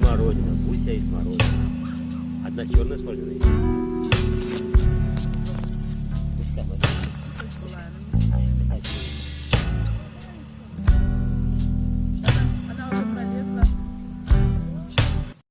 Смородина. Гуся и смородина. Одна черная смородина есть.